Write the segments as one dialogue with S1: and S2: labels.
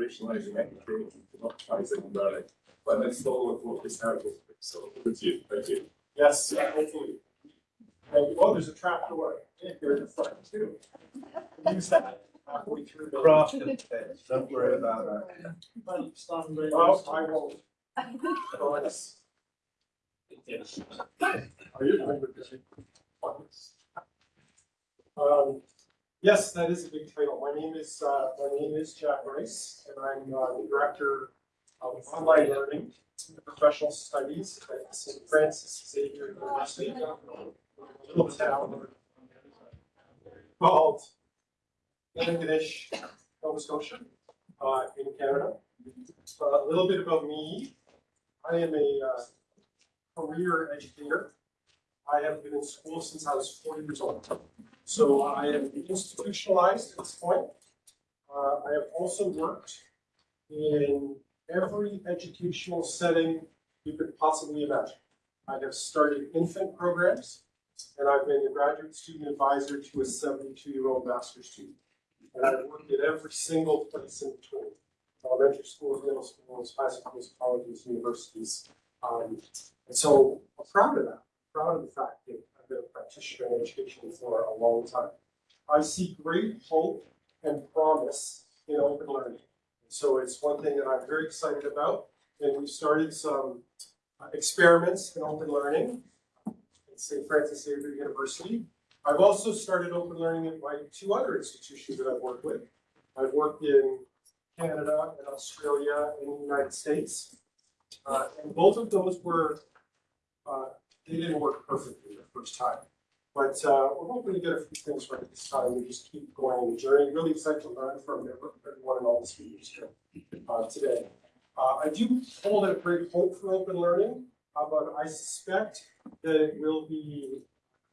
S1: operationalizing anything, optimizing about it, but it's still with what we started with, so with you, thank you.
S2: Yes, yeah, hopefully. And, oh, there's a trap door here in the front too. Use that halfway through the.
S3: Craft don't worry about that.
S2: Well, I won't. Oh, it's- Are you doing with this? Um, yes, that is a big title. My name is, uh, my name is Jack Rice, and I'm, uh, the Director of Online Learning and Professional Studies at St. Francis Xavier University. Little town called Antigonish, Nova Scotia, uh, in Canada. A little bit about me. I am a, uh, career educator. I have been in school since I was forty years old. So I am institutionalized at this point. Uh, I have also worked in every educational setting you could possibly imagine. I have started infant programs, and I've been a graduate student advisor to a seventy-two-year-old master's student. And I've worked at every single place in between, elementary schools, middle schools, high schools, colleges, universities. Um, and so I'm proud of that, proud of the fact that practitioner in education for a long time. I see great hope and promise in open learning. So it's one thing that I'm very excited about, and we've started some uh, experiments in open learning at St. Francis Xavier University. I've also started open learning at my two other institutions that I've worked with. I've worked in Canada and Australia and the United States. Uh, and both of those were, uh, they didn't work perfectly the first time. But, uh, we're hoping to get a few things right this time. We just keep going on the journey. Really excited to learn from everyone and all the speakers here, uh, today. Uh, I do hold a great hope for open learning, uh, but I suspect that it will be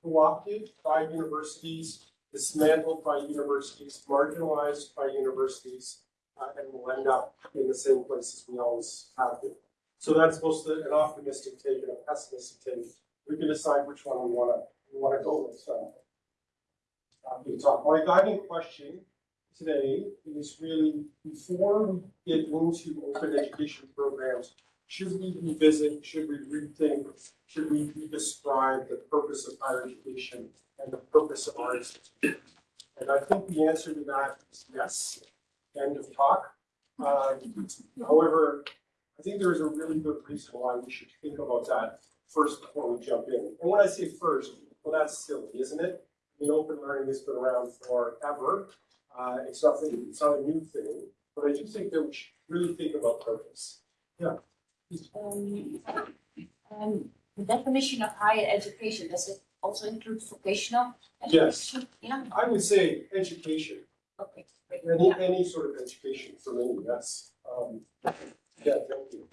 S2: co-opted by universities, dismantled by universities, marginalized by universities, uh, and will end up in the same places we always have been. So that's both an optimistic take and a pessimistic take. We can decide which one we wanna, we wanna go with, so. Uh, we talk, my guiding question today is really, before we get into open education programs, should we revisit, should we rethink, should we redescribe the purpose of higher education and the purpose of our institution? And I think the answer to that is yes, end of talk. Um, however, I think there is a really good reason why we should think about that first before we jump in. And when I say first, well, that's silly, isn't it? I mean, open learning has been around forever. Uh, it's nothing, it's not a new thing, but I do think that we should really think about purpose.
S4: Um, um, the definition of higher education, does it also include vocational
S2: Yes.
S4: education? Yeah,
S2: I would say education,
S4: okay,
S2: any,
S4: Yeah.
S2: any sort of education for me, yes. Um, yeah, thank you.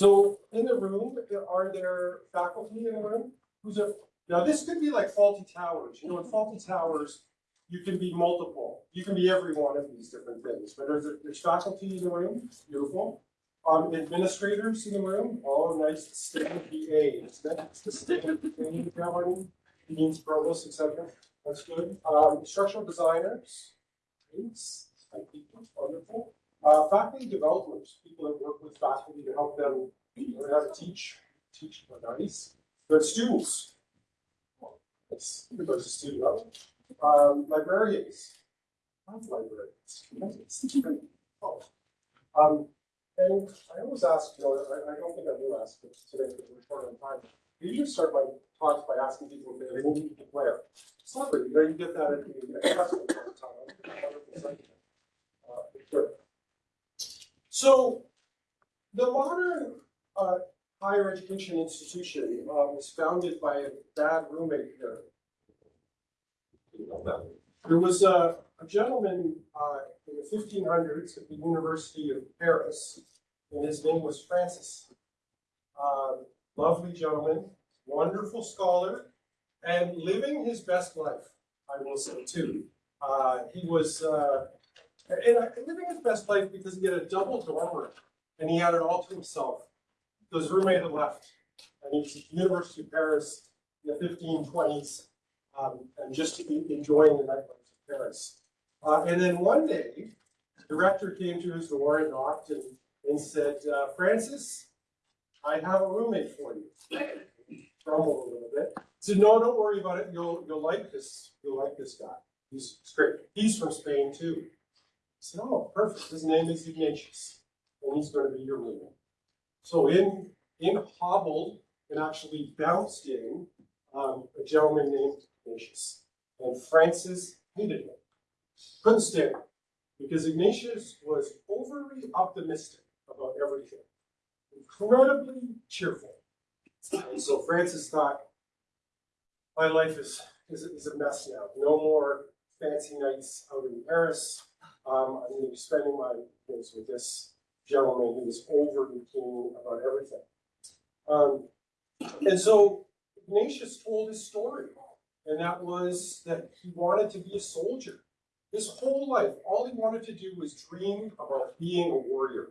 S2: So in the room, are there faculty in the room? Who's a, now this could be like Fawlty Towers, you know, in Fawlty Towers, you can be multiple, you can be every one of these different things, but there's, there's faculty in the room, beautiful. Um, administrators in the room, all nice, distinct BAs, that's distinct, you know, deans, provosts, etc. that's good. Um, instructional designers, thanks, wonderful. Uh, faculty developers, people that work with faculty to help them learn how to teach, teach, nice. Good students. It's, there's a student level. Um, librarians. Love librarians. Oh. Um, and I always ask, you know, I, I don't think I will ask this today because we're short on time. I usually start my talks by asking people if they anything to declare. Celebrity, you know, you get that at the, festival time. Uh, sure. So, the modern, uh, higher education institution, uh, was founded by a bad roommate here. There was a, a gentleman, uh, in the fifteen hundreds at the University of Paris, and his name was Francis. Um, lovely gentleman, wonderful scholar, and living his best life, I will say too. Uh, he was, uh, and I, living his best life because he had a double dorm room, and he had it all to himself. His roommate had left, and he was at the University of Paris in the fifteen twenties, um, and just to be enjoying the nightlife of Paris. Uh, and then one day, the director came to his door and knocked and, and said, uh, Francis, I have a roommate for you. Grumbled a little bit. Said, no, don't worry about it. You'll, you'll like this, you'll like this guy. He's great. He's from Spain too. Said, oh, perfect. His name is Ignatius and he's gonna be your roommate. So in, in hobbled and actually bounced in, um, a gentleman named Ignatius. And Francis hated him. Couldn't stand him. Because Ignatius was overly optimistic about everything. Incredibly cheerful. And so Francis thought, my life is, is, is a mess now. No more fancy nights out in Paris. Um, I'm gonna be spending my days with this gentleman who was overly about everything. Um, and so Ignatius told his story, and that was that he wanted to be a soldier. His whole life, all he wanted to do was dream about being a warrior.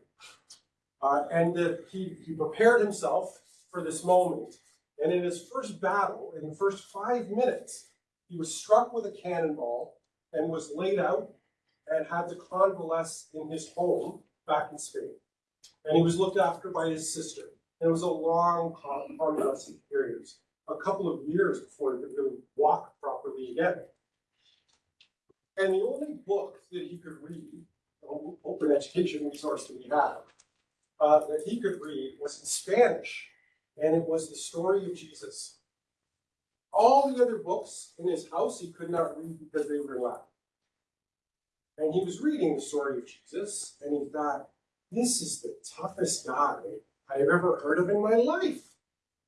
S2: Uh, and that he, he prepared himself for this moment. And in his first battle, in the first five minutes, he was struck with a cannonball and was laid out and had to convalesce in his home back in Spain. And he was looked after by his sister. And it was a long con- convalescent period, a couple of years before he could really walk properly again. And the only book that he could read, o- open education resource that we have, uh, that he could read was in Spanish, and it was the story of Jesus. All the other books in his house he could not read because they were in Latin. And he was reading the story of Jesus, and he thought, this is the toughest guy I have ever heard of in my life.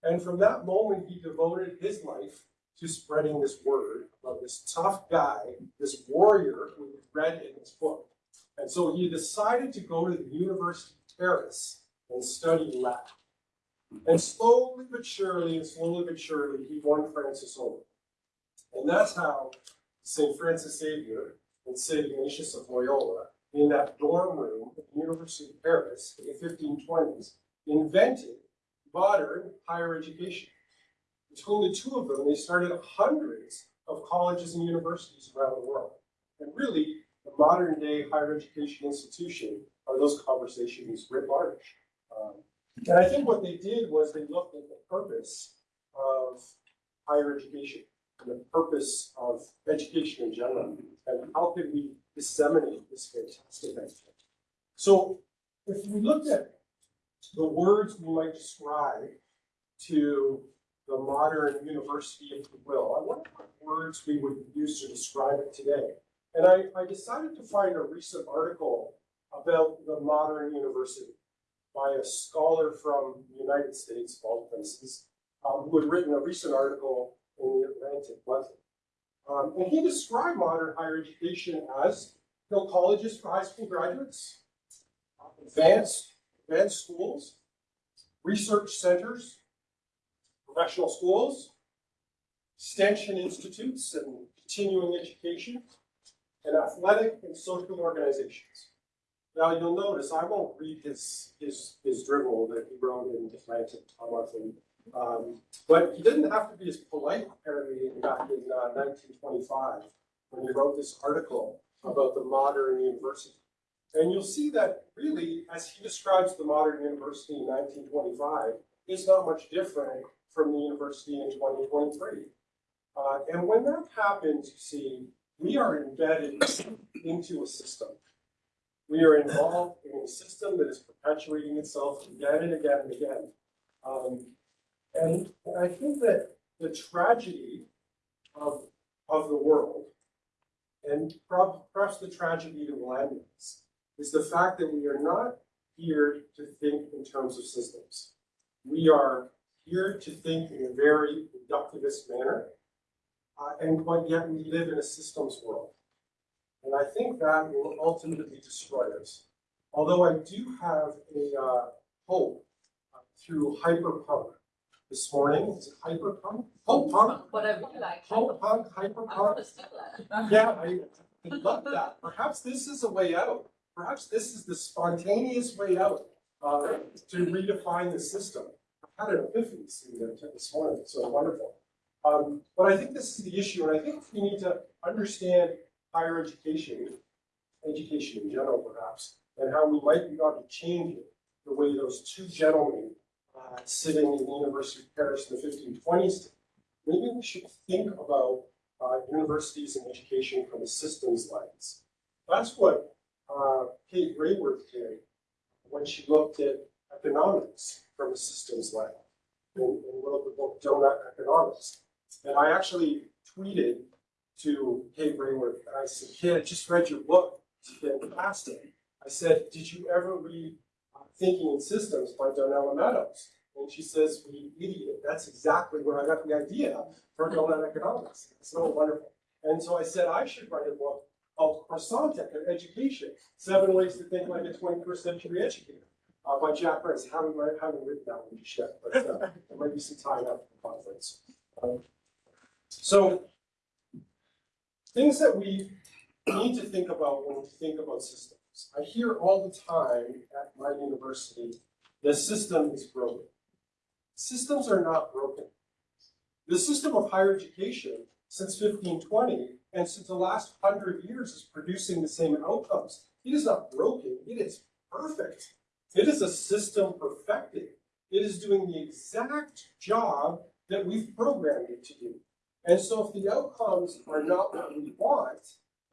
S2: And from that moment, he devoted his life to spreading this word about this tough guy, this warrior who he read in this book. And so he decided to go to the University of Paris and study Latin. And slowly but surely, and slowly but surely, he won Francis over. And that's how St. Francis Xavier and St. Ignatius of Loyola, in that dorm room at the University of Paris in the 1520s, invented modern higher education. Between the two of them, they started hundreds of colleges and universities around the world. And really, the modern day higher education institution are those conversations writ large. Um, and I think what they did was they looked at the purpose of higher education the purpose of education in general, and how can we disseminate this fantastic idea. So if we looked at the words we might describe to the modern university, if you will, I wonder what words we would use to describe it today. And I, I decided to find a recent article about the modern university by a scholar from the United States, places, um, who had written a recent article in the Atlantic Monthly. Um, and he described modern higher education as you know, colleges for high school graduates, advanced, advanced schools, research centers, professional schools, extension institutes and continuing education, and athletic and social organizations. Now, you'll notice, I won't read his, his, his dribble that he wrote in the Atlantic Monthly. Um, but he didn't have to be as polite apparently back in uh, nineteen twenty-five when he wrote this article about the modern university. And you'll see that really, as he describes the modern university in nineteen twenty-five, is not much different from the university in twenty twenty-three. Uh, and when that happens, you see, we are embedded into a system. We are involved in a system that is perpetuating itself again and again and again. Um, and, I think that the tragedy of, of the world, and perhaps the tragedy to millennials, is the fact that we are not here to think in terms of systems. We are here to think in a very reductivist manner, uh, and but yet we live in a systems world. And I think that will ultimately destroy us. Although I do have a uh, hope uh, through hyperpunk this morning. Is it hyperpunk? Hope punk?
S5: Whatever you like.
S2: Hope punk,
S5: I
S2: hyperpunk?
S5: understand that.
S2: Yeah, I, I love that. Perhaps this is a way out. Perhaps this is the spontaneous way out uh, to redefine the system. I had an epiphany seeing that this morning. It's so wonderful. Um, but I think this is the issue, and I think we need to understand higher education education in general perhaps, and how we might be able to change it, the way those two gentlemen uh, sitting in the University of Paris in the fifteen twenties. Maybe we should think about uh, universities and education from a systems lens. That's what uh, Kate Raworth did when she looked at economics from a systems lens and, and wrote the book Doughnut Economics. And I actually tweeted to Kate Raworth, and I said, Kate, I just read your book, it's fantastic. I said, did you ever read Thinking in Systems by Donella Meadows? And she says, you idiot, that's exactly where I got the idea for Doughnut Economics. It's so wonderful. And so I said, I should write a book called Croissant Education, Seven Ways to Think Like a Twenty-First Century Educator, uh, by Jack Rice. Haven't, haven't written that one just yet, but uh, there might be some time after the conference. Um, So, things that we need to think about when we think about systems. I hear all the time at my university, the system is broken. Systems are not broken. The system of higher education since fifteen twenty and since the last hundred years is producing the same outcomes. It is not broken, it is perfect. It is a system perfected. It is doing the exact job that we've programmed it to do. And so if the outcomes are not what we want,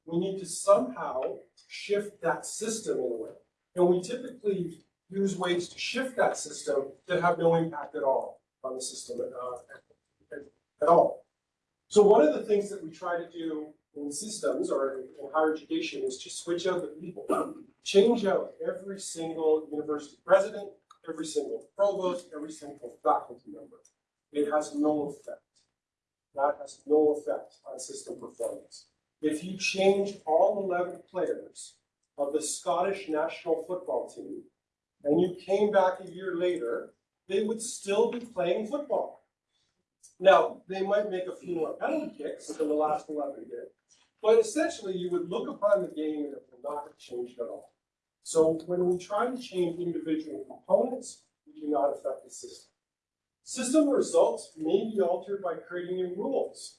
S2: we need to somehow shift that system in a way. And we typically use ways to shift that system that have no impact at all on the system uh, at, at all. So one of the things that we try to do in systems or in higher education is to switch out the people. Change out every single university president, every single provost, every single faculty member. It has no effect. That has no effect on system performance. If you change all eleven players of the Scottish national football team and you came back a year later, they would still be playing football. Now, they might make a few more penalty kicks than the last eleven did, but essentially you would look upon the game and it would not have changed at all. So when we try to change individual components, we do not affect the system. System results may be altered by creating new rules.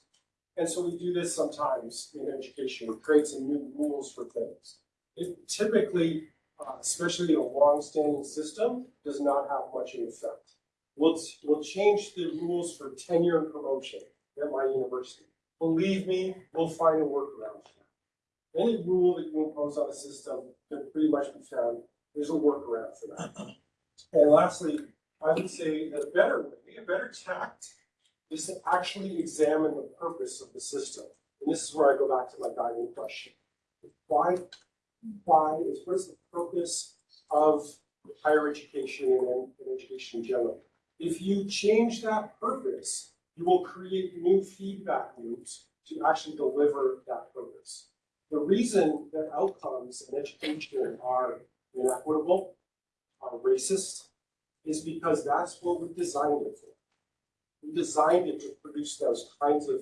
S2: And so we do this sometimes in education, we create some new rules for things. It typically, uh, especially in a long-standing system, does not have much in effect. We'll, we'll change the rules for tenure and promotion at my university. Believe me, we'll find a workaround for that. Any rule that you impose on a system can pretty much be found, there's a workaround for that. And lastly, I would say that a better way, a better tact is to actually examine the purpose of the system. And this is where I go back to my guiding question. Why, why is, what is the purpose of higher education and, and education in general? If you change that purpose, you will create new feedback loops to actually deliver that purpose. The reason that outcomes in education are inequitable, are racist, is because that's what we designed it for. We designed it to produce those kinds of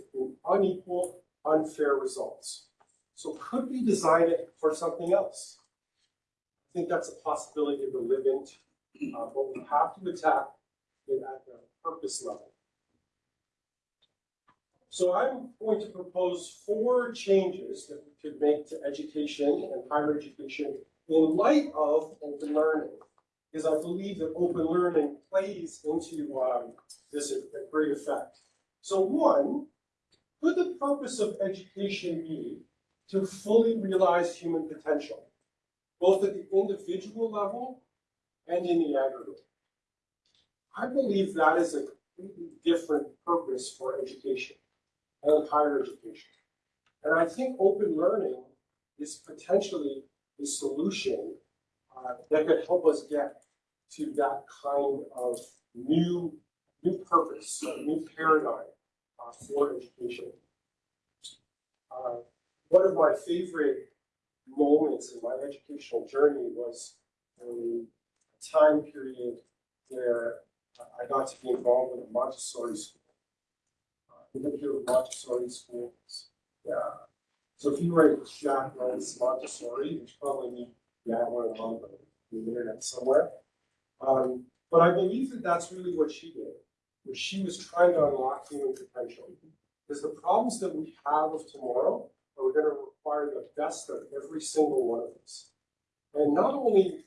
S2: unequal, unfair results. So could we design it for something else? I think that's a possibility to live into, uh, but we have to attack it at the purpose level. So I'm going to propose four changes that we could make to education and higher education in light of open learning. Because I believe that open learning plays into um, this at great effect. So one, could the purpose of education be to fully realize human potential, both at the individual level and in the aggregate? I believe that is a completely different purpose for education and higher education. And I think open learning is potentially a solution uh, that could help us get to that kind of new, new purpose, a new paradigm uh, for education. Uh, one of my favorite moments in my educational journey was a time period where I got to be involved in a Montessori school. Uh, ever hear of Montessori schools? Yeah. So if you write Jack Rice Montessori, you probably need that one on the internet somewhere. Um, but I believe that that's really what she did, was she was trying to unlock human potential. Because the problems that we have of tomorrow are going to require the best of every single one of us. And not only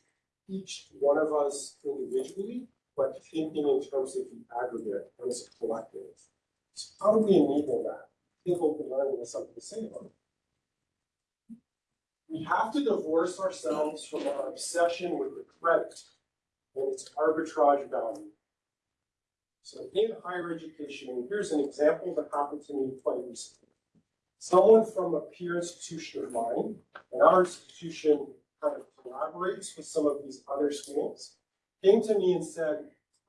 S2: each one of us individually, but thinking in terms of the aggregate and as a collective. So how do we enable that? Think open learning has something to say about it. We have to divorce ourselves from our obsession with the credit and its arbitrage value. So in higher education, and here's an example that happened to me quite recently. Someone from a peer institution of mine, and our institution kind of collaborates with some of these other schools, came to me and said,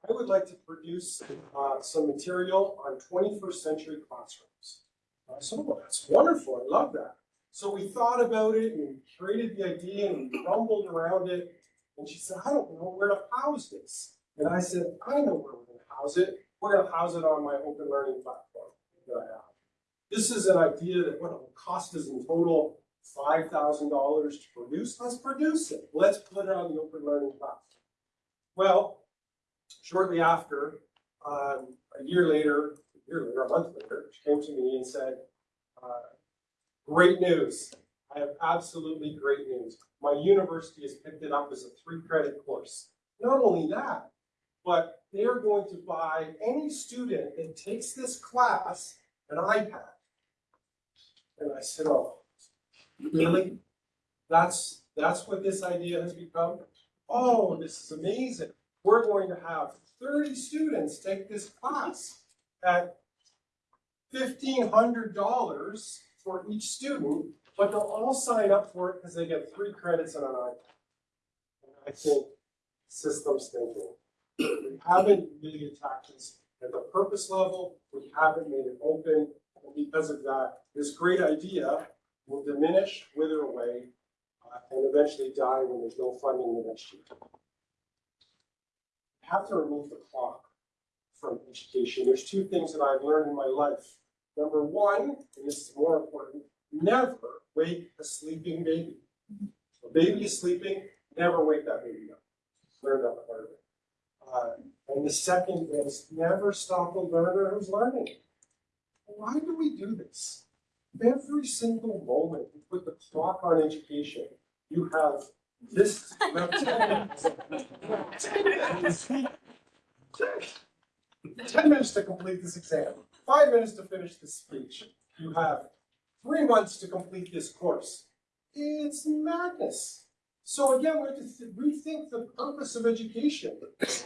S2: I would like to produce uh, some material on twenty-first century classrooms. I said, well, that's wonderful, I love that. So we thought about it and we created the idea and we rumbled around it. And she said, I don't know where to house this. And I said, I know where house it. We're gonna house it on my open learning platform that I have. This is an idea that what it will cost us in total five thousand dollars to produce. Let's produce it. Let's put it on the open learning platform. Well, shortly after, um, a year later, a year later, a month later, she came to me and said, uh, great news. I have absolutely great news. My university has picked it up as a three credit course. Not only that, but they are going to buy any student that takes this class an iPad. And I said, oh, really? That's, that's what this idea has become? Oh, this is amazing. We're going to have thirty students take this class at fifteen hundred dollars for each student, but they'll all sign up for it because they get three credits on an iPad. I think systems thinking. We haven't really attacked this at the purpose level, we haven't made it open, and because of that, this great idea will diminish, wither away, uh, and eventually die when there's no funding the next year. Have to remove the clock from education. There's two things that I've learned in my life. Number one, and this is more important, never wake a sleeping baby. A baby is sleeping, never wake that baby up. Learn that part of it. Uh, and the second is never stop a learner who's learning. Why do we do this? Every single moment you put the clock on education, you have this. Ten minutes to complete this exam, five minutes to finish this speech. You have three months to complete this course. It's madness. So again, we have to rethink the purpose of education.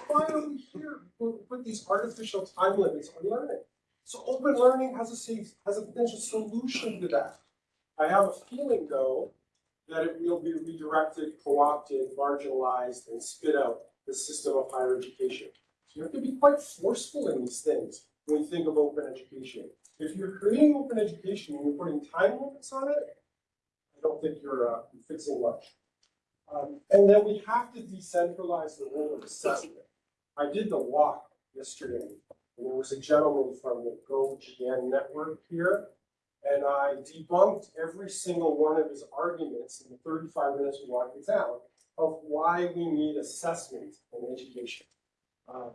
S2: Why are we here? We put these artificial time limits on learning. So open learning has a safe, has a potential solution to that. I have a feeling though, that it will be redirected, co-opted, marginalized, and spit out the system of higher education. So you have to be quite forceful in these things when you think of open education. If you're creating open education and you're putting time limits on it, I don't think you're, uh, fixing much. Um, and then we have to decentralize the role of assessment. I did the walk yesterday, and there was a gentleman from the GoGN network here, and I debunked every single one of his arguments in the thirty-five minutes we walked it down of why we need assessment in education. Um,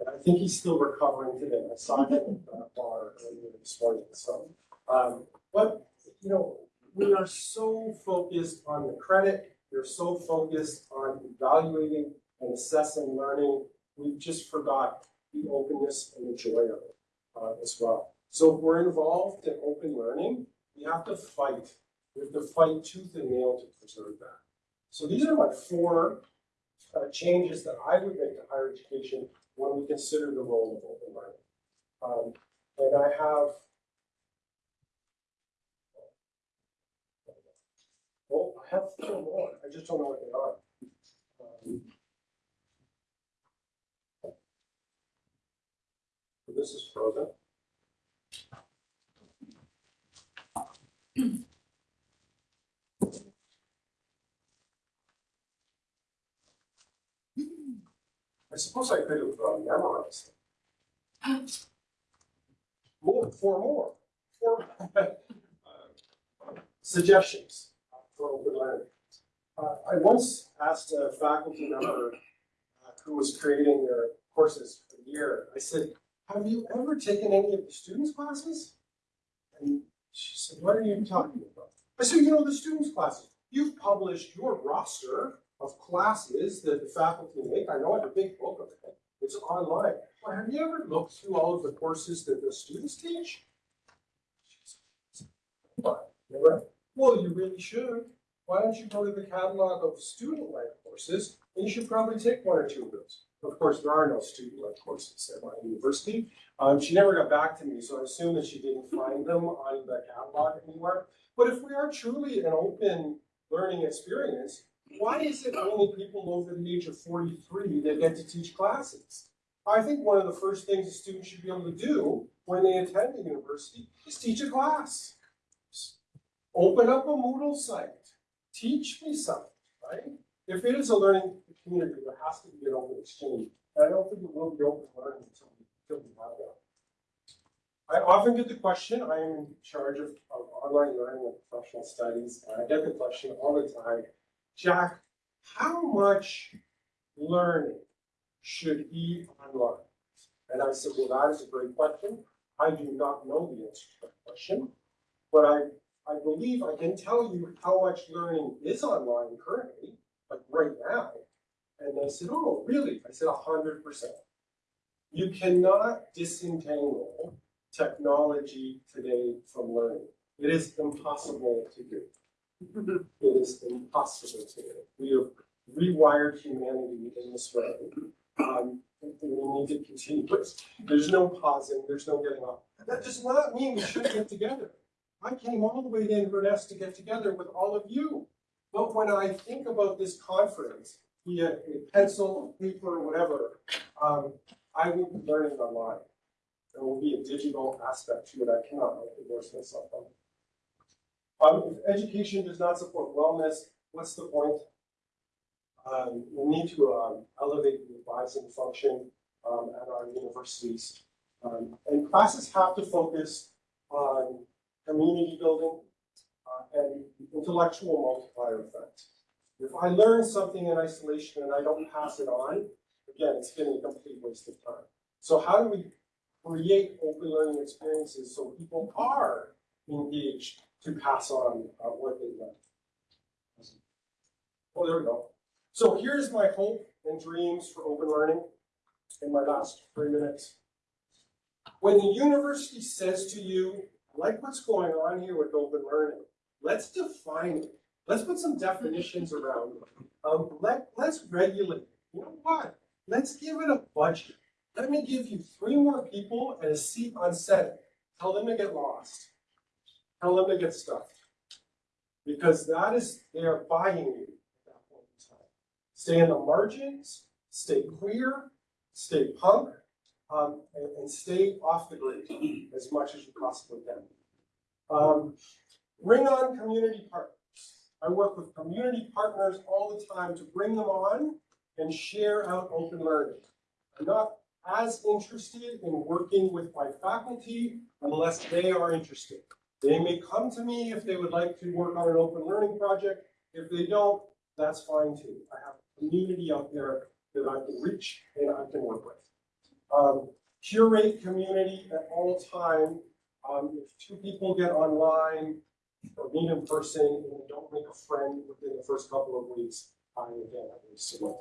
S2: and I think he's still recovering today. I saw him at the bar earlier this morning, so. Um, but, you know, we are so focused on the credit, we're so focused on evaluating and assessing learning, we just forgot the openness and the joy of it, uh, as well. So if we're involved in open learning, we have to fight, we have to fight tooth and nail to preserve that. So these are my four, uh, changes that I would make to higher education when we consider the role of open learning. Um, and I have Well, I have four more, I just don't know what they are. Um, This is frozen. I suppose I could have uh, memorized them. More, four more, four uh, suggestions for open learning. Uh, I once asked a faculty member uh, who was creating their courses for the year, I said, have you ever taken any of the students' classes? And she said, what are you talking about? I said, you know, the students' classes, you've published your roster of classes that the faculty make. I know I have a big book of it. It's online. Well, have you ever looked through all of the courses that the students teach? What? Never. Well, you really should. Why don't you go to the catalog of student-led courses, and you should probably take one or two of those. Of course, there are no student-led courses at my university. Um, she never got back to me, so I assume that she didn't find them on the catalog anywhere. But if we are truly an open learning experience, why is it only people over the age of forty-three that get to teach classes? I think one of the first things a student should be able to do when they attend a university is teach a class. Open up a Moodle site, teach me something, right? If it is a learning community, there has to be an open exchange. And I don't think it will be open learning until we, have that. I often get the question, I am in charge of, of online learning and professional studies, and I get the question all the time, Jack, how much learning should be online? And I said, well, that is a great question. I do not know the answer to that question, but I, I believe I can tell you how much learning is online currently, like right now. And they said, oh, really? I said, hundred percent. You cannot disentangle technology today from learning. It is impossible to do. It is impossible to do. We have rewired humanity in this way. Um, we need to continue. There's no pausing, there's no getting off. That does not mean we shouldn't get together. I came all the way to Inverness to get together with all of you. But when I think about this conference, be it a pencil, paper, whatever, um, I will be learning online. There will be a digital aspect to it. I cannot divorce myself from. Um, if education does not support wellness, what's the point? Um, we need to, um, elevate the advising function, um, at our universities. Um, and classes have to focus on community building, uh, and intellectual multiplier effect. If I learn something in isolation and I don't pass it on, again, it's been a complete waste of time. So how do we create open learning experiences so people are engaged to pass on uh, what they learn? Oh, there we go. So here's my hope and dreams for open learning in my last three minutes. When the university says to you, like what's going on here with open learning, let's define it. Let's put some definitions around it. Um, let, let's regulate. You know what? Let's give it a budget. Let me give you three more people and a seat on Senate. Tell them to get lost. Tell them to get stuffed. Because that is, they are buying you at that point in time. Stay in the margins, stay queer, stay punk, um, and, and stay off the grid as much as you possibly can. Um, bring on community partners. I work with community partners all the time to bring them on and share out open learning. I'm not as interested in working with my faculty unless they are interested. They may come to me if they would like to work on an open learning project. If they don't, that's fine too. I have a community out there that I can reach and I can work with. Um, curate community at all time. Um, if two people get online or meet in person and don't make a friend within the first couple of weeks, I again, I would submit.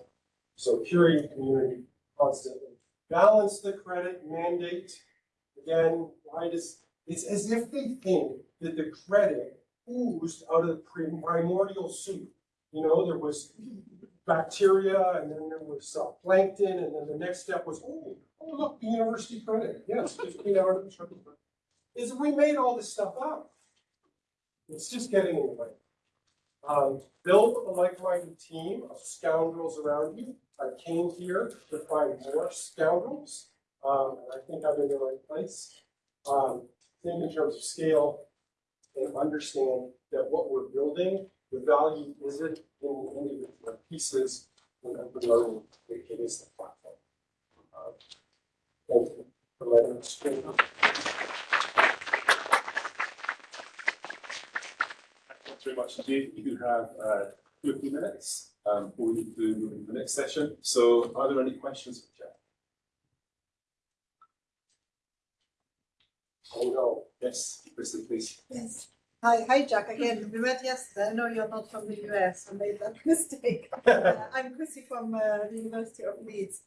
S2: So curating community constantly. Balance the credit mandate. Again, why does, it's as if they think that the credit oozed out of the primordial soup. You know, there was bacteria and then there was uh, plankton and then the next step was, oh, oh, look, the university credit. Yes, fifteen hours of. Is we made all this stuff up. It's just getting in the way. Um, build a like-minded team of scoundrels around you. I came here to find more scoundrels, um, and I think I'm in the right place. Um, think in terms of scale and understand that what we're building, the value isn't in the individual pieces and open learning, it it is the platform. Um, Thank you for letting us speak.
S1: Thanks very much indeed. You have uh, two or three minutes um, before we do move into the next session. So are there any questions for Jack?
S2: Oh, no.
S1: Yes, Kristen, please.
S5: Yes, Hi, hi, Jack. Again, we met yesterday. I know you're not from the US. I made that mistake. Uh, I'm Chrissy from uh, the University of Leeds.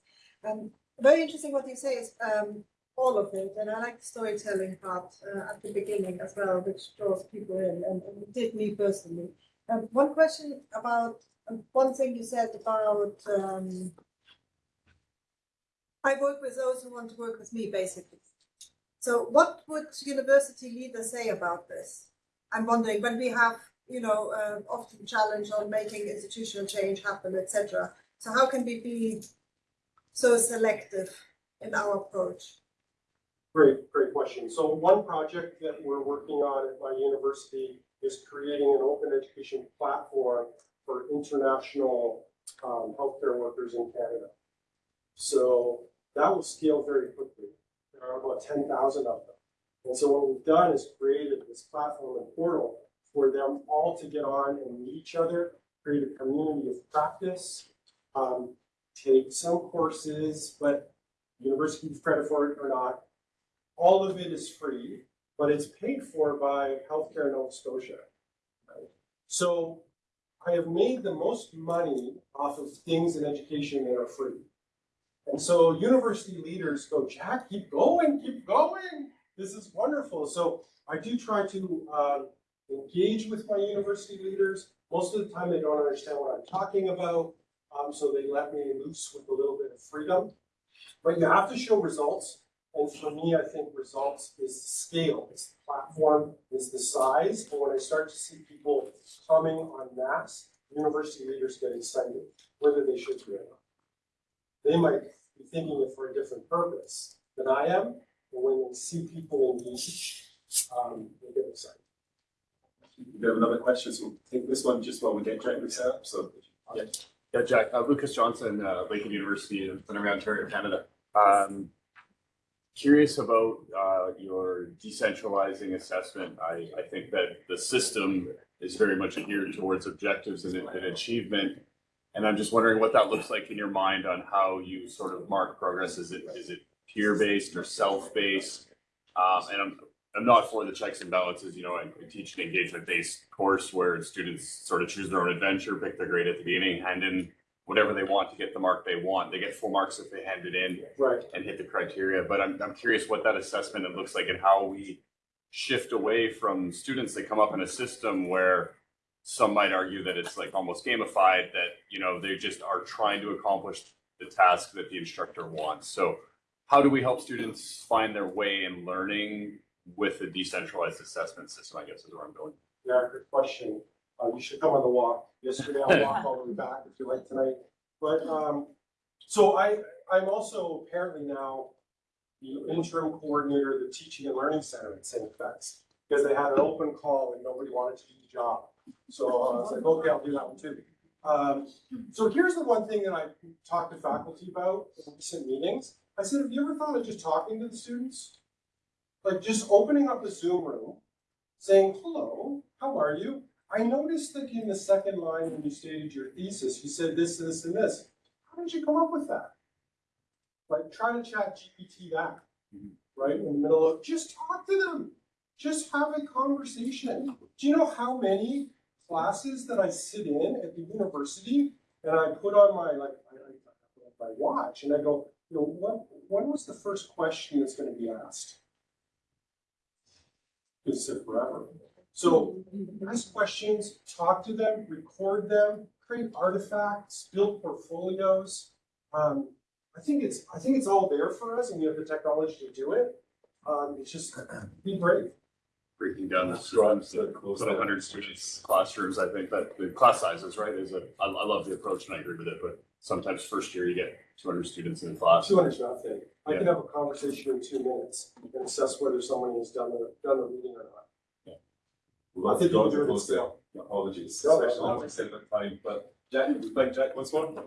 S5: Um, very interesting what you say is um, all of it, and I like the storytelling part uh, at the beginning as well, which draws people in, and, and did me personally. Um, one question about um, one thing you said about um, I work with those who want to work with me, basically. So, what would university leaders say about this? I'm wondering when we have, you know, uh, often challenge on making institutional change happen, etc. So how can we be so selective in our approach?
S2: Great, great question. So one project that we're working on at my university is creating an open education platform for international um, healthcare workers in Canada. So that will scale very quickly. There are about ten thousand of them. And so what we've done is created this platform and portal for them all to get on and meet each other, create a community of practice, um, take some courses, but university gives credit for it or not. All of it is free, but it's paid for by Healthcare Nova Scotia. right? So I have made the most money off of things in education that are free. And so university leaders go, Jack, keep going, keep going. This is wonderful. So I do try to um, engage with my university leaders. Most of the time, they don't understand what I'm talking about, um, so they let me loose with a little bit of freedom. But you have to show results. And for me, I think results is scale, it's the platform, is the size. And when I start to see people coming on mass, university leaders get excited, whether they should be or not. They might be thinking it for a different purpose than I am, when we see people engage, um, they get excited.
S1: We have another question, so we'll take this one just while we get Jack set up, so. Yeah.
S6: Yeah, Jack, uh, Lucas Johnson, uh, Lakehead University in Thunder Ontario, Canada. Um, curious about, uh, your decentralizing assessment. I, I think that the system is very much geared towards objectives and, and achievement. And I'm just wondering what that looks like in your mind on how you sort of mark progress. Is it, is it peer-based or self-based? Um, and I'm, I'm not for the checks and balances, you know, I I teach an engagement-based course where students sort of choose their own adventure, pick their grade at the beginning, hand in whatever they want to get the mark they want. They get full marks if they hand it in
S2: Right.
S6: and hit the criteria. But I'm, I'm curious what that assessment looks like and how we shift away from students that come up in a system where some might argue that it's like almost gamified, that, you know, they just are trying to accomplish the task that the instructor wants. So how do we help students find their way in learning with a decentralized assessment system, I guess is where I'm going.
S2: Yeah, good question. Uh, you should come on the walk. Yesterday I walked all the way back if you like tonight. But, um, so I, I'm also apparently now the interim coordinator of the Teaching and Learning Center at St. FX. Because they had an open call and nobody wanted to do the job. So uh, I was like, okay, I'll do that one too. Um, so here's the one thing that I talked to faculty about in recent meetings. I said, have you ever thought of just talking to the students? Like just opening up the Zoom room saying, hello, how are you? I noticed that in the second line when you stated your thesis, you said this, this, and this. How did you come up with that? Like try to ChatGPT that,
S6: Mhm.
S2: right? In the middle of, just talk to them. Just have a conversation. Do you know how many classes that I sit in at the university and I put on my, like, on my watch and I go, you know, what, when was the first question that's gonna be asked? It's sit forever. So ask questions, talk to them, record them, create artifacts, build portfolios. Um, I think it's, I think it's all there for us and we have the technology to do it. Um, it's just be brave.
S6: Breaking down the
S1: Right,
S6: systems,
S1: so
S6: to
S1: close
S6: put hundred students classrooms, I think that the class sizes, right, is a, I, I love the approach and I agree with it, but sometimes first year you get two hundred students in a class.
S2: Two hundred's nothing. I can have a conversation in two minutes and assess whether someone has done the, done the reading or not.
S1: We'll have to go to close there. Apologies,
S2: No,
S1: especially
S2: no.
S1: when we said time, but Jack, would like Jack once more?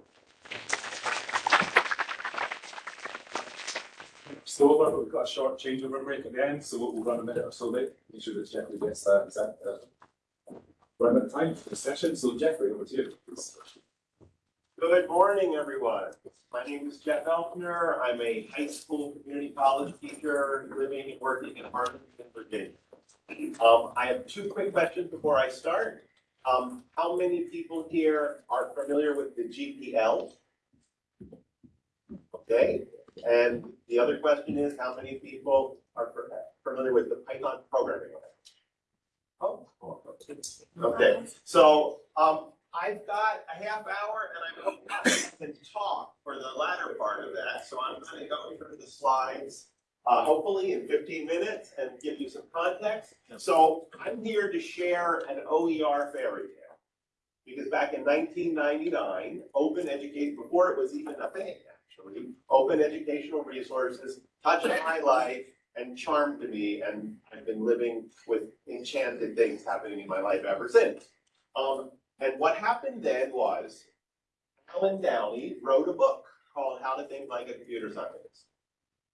S1: So we've got a short changeover break at the end, so we'll run a minute or so late, make sure that Jeffrey gets that, that, uh, run time for the session, so Jeffrey, over to you.
S3: Good morning, everyone. My name is Jeff Elkner. I'm a high school community college teacher living and working in Arlington, Virginia. Um, I have two quick questions before I start. Um, how many people here are familiar with the GPL? Okay, and the other question is, how many people are familiar with the Python programming language? Oh, okay, so, um, I've got a half hour and I'm hoping I can talk for the latter part of that, so I'm gonna go through the slides. Uh, hopefully in fifteen minutes and give you some context. So I'm here to share an OER fairy tale. Because back in nineteen ninety-nine, Open Educate, before it was even a thing, actually, Open Educational Resources touched my life and charmed me, and I've been living with enchanted things happening in my life ever since. Um, and what happened then was, Allen Downey wrote a book called How to Think Like a Computer Scientist.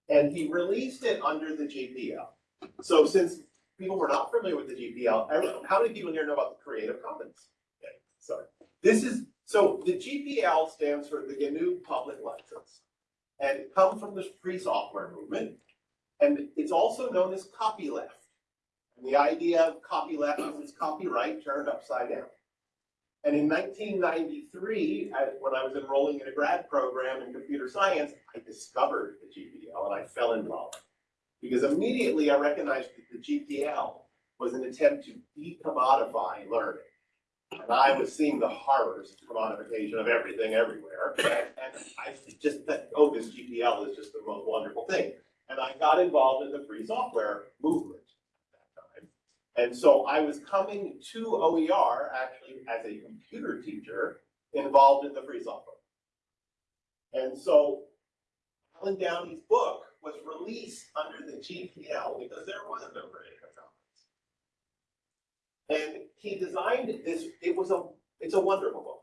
S3: And he released it under the GPL. So since people were not familiar with the GPL, how many people here know about the Creative Commons? Okay, sorry. This is, so the GPL stands for the GNU Public License. And it comes from the free software movement. And it's also known as copyleft. And the idea of copyleft is copyright turned upside down. And in nineteen ninety-three, when I was enrolling in a grad program in computer science, I discovered the GPL and I fell in love. Because immediately I recognized that the GPL was an attempt to decommodify learning. And I was seeing the horrors of commodification of everything everywhere. And I just thought, oh, this GPL is just the most wonderful thing. And I got involved in the free software movement at that time. And so I was coming to OER actually as a computer teacher involved in the free software. And so Allen Downey's book was released under the GPL because there was no Creative Commons. And he designed this, it was a, it's a wonderful book.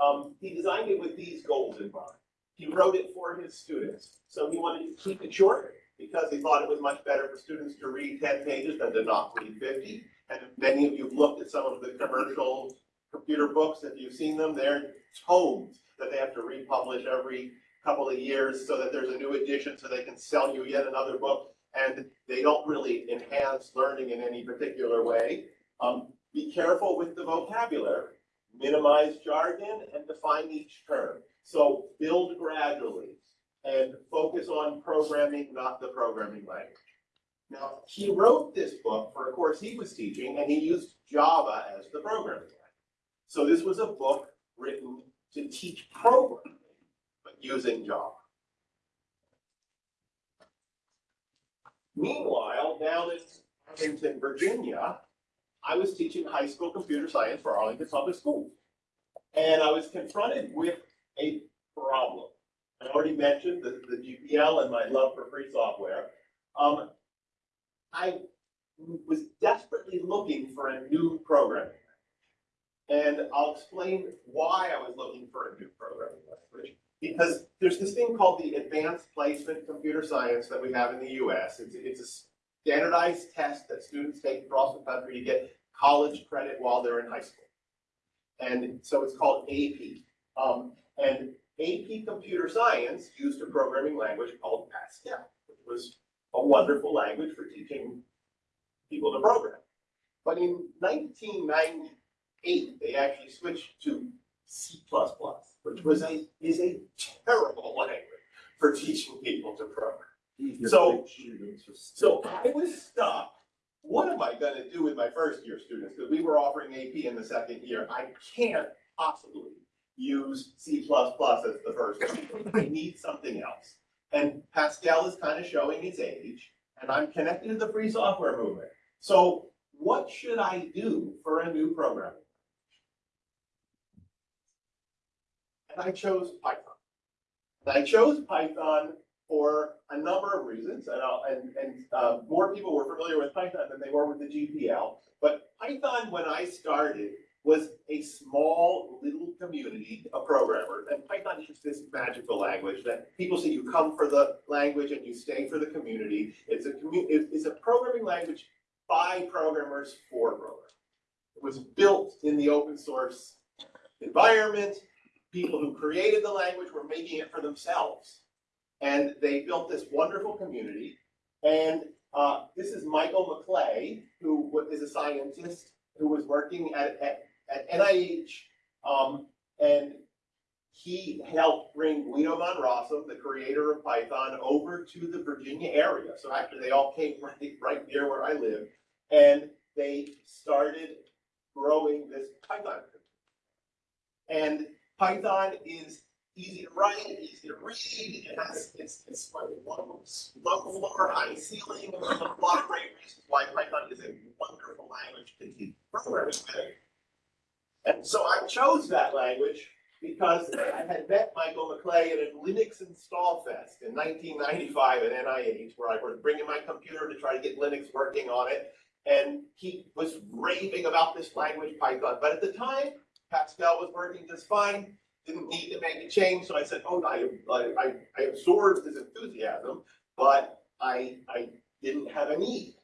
S3: Um, he designed it with these goals in mind. He wrote it for his students. So he wanted to keep it short because he thought it was much better for students to read ten pages than to not read fifty. And many of you have looked at some of the commercial computer books, if you've seen them, they're tomes that they have to republish every couple of years so that there's a new edition so they can sell you yet another book. And they don't really enhance learning in any particular way. Um, be careful with the vocabulary, minimize jargon and define each term. So build gradually and focus on programming, not the programming language. Now, he wrote this book for a course he was teaching, and he used Java as the programming language. So this was a book written to teach programming, but using Java. Meanwhile, down in Arlington, Virginia, I was teaching high school computer science for Arlington Public Schools. And I was confronted with a problem. I already mentioned the, the GPL and my love for free software. Um, I was desperately looking for a new language. And I'll explain why I was looking for a new programming language. Because there's this thing called the Advanced Placement Computer Science that we have in the US. It's, it's a standardized test that students take across the country to get college credit while they're in high school. And so it's called AP. Um, and AP Computer Science used a programming language called Pascal, which was a wonderful language for teaching people to program. But in 1998, they actually switched to C++, which was a, is a terrible language for teaching people to program. So, so I was stuck. What am I gonna do with my first year students? Because we were offering AP in the second year. I can't possibly use C++ as the first. I need something else. And Pascal is kind of showing its age, and I'm connected to the free software movement. So what should I do for a new programming? And I chose Python. And I chose Python for a number of reasons, and, and, and uh, more people were familiar with Python than they were with the GPL. But Python, when I started, was a small little community of programmers. And Python is just this magical language that people say you come for the language and you stay for the community. It's a it's a programming language by programmers for programmers. It was built in the open source environment. People who created the language were making it for themselves. And they built this wonderful community. And Uh, this is Michael McLay, who is a scientist who was working at, at, at NIH. Um, and he helped bring Guido van Rossum, the creator of Python, over to the Virginia area. So actually, they all came right, right near where I live. And they started growing this Python. And Python is easy to write, easy to read, it has, it's, it's like low, low, lower, high ceiling, a lot of great reasons why Python is a wonderful language to teach programming with. And so I chose that language because I had met Michael McLay at a Linux Install Fest in nineteen ninety-five at NIH, where I was bringing my computer to try to get Linux working on it. And he was raving about this language, Python, but at the time, Pascal was working just fine, didn't need to make a change, so I said, oh, I, I, I absorbed his enthusiasm, but I, I didn't have a need.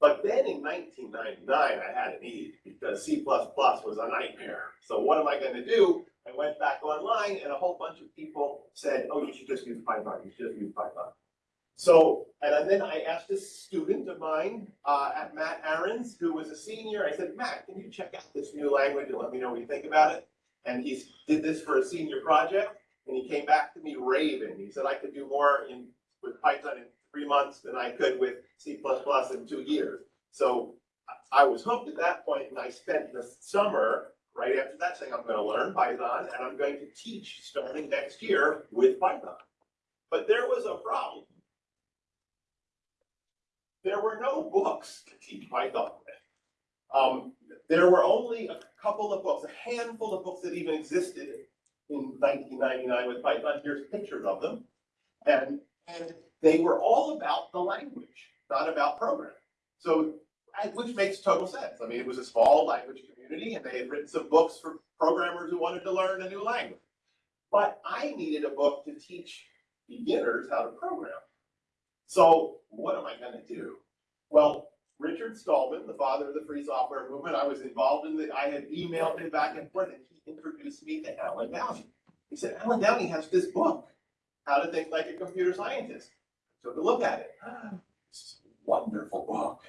S3: But then in nineteen ninety-nine, I had a need because C was a nightmare. So what am I gonna do? I went back online and a whole bunch of people said, oh, you should just use Python, you should just use Python. So, and then I asked a student of mine, uh, at Matt Aaron's, who was a senior, I said, Matt, can you check out this new language and let me know what you think about it? And he did this for a senior project, and he came back to me raving. He said I could do more in, with Python in three months than I could with C in two years. So I was hooked at that point, and I spent the summer, right after that, saying I'm gonna learn Python, and I'm going to teach starting next year with Python. But there was a problem. There were no books to teach Python with. Um, there were only a couple of books, a handful of books that even existed in nineteen ninety-nine with Python. Here's pictures of them. And, and they were all about the language, not about programming. So, which makes total sense. I mean, it was a small language community and they had written some books for programmers who wanted to learn a new language. But I needed a book to teach beginners how to program. So what am I gonna do? Well, Richard Stallman, the father of the free software movement, I was involved in the, I had emailed him back and forth and he introduced me to Allen Downey. He said, Allen Downey has this book, How to Think Like a Computer Scientist. Took a look at it. This is a wonderful book.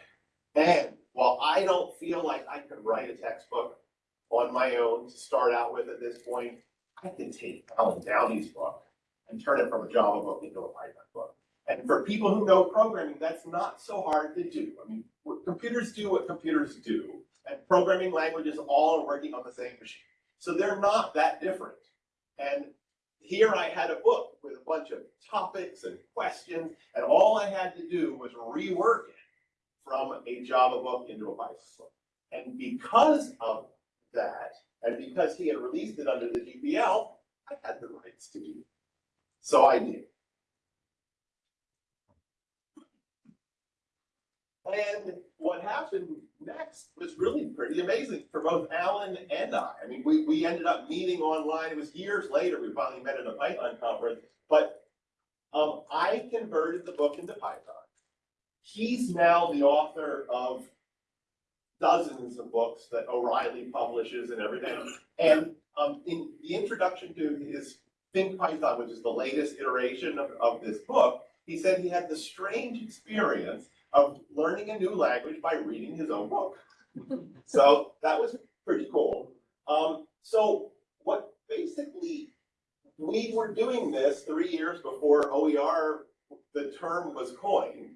S3: And while I don't feel like I could write a textbook on my own to start out with at this point, I can take Allen Downey's book and turn it from a Java book into a Python book. And for people who know programming, that's not so hard to do. I mean, computers do what computers do, and programming languages all are working on the same machine. So they're not that different. And here I had a book with a bunch of topics and questions, and all I had to do was rework it from a Java book into a Python book. And because of that, and because he had released it under the GPL, I had the rights to do it. So I did. And what happened next was really pretty amazing for both Allen and I. I mean, we, we ended up meeting online. It was years later. We finally met at a Python conference. But um, I converted the book into Python. He's now the author of dozens of books that O'Reilly publishes and everything. And um, in the introduction to his Think Python, which is the latest iteration of, of this book, he said he had the strange experience of learning a new language by reading his own book. so that was pretty cool. Um, so what basically we were doing this three years before OER, the term was coined,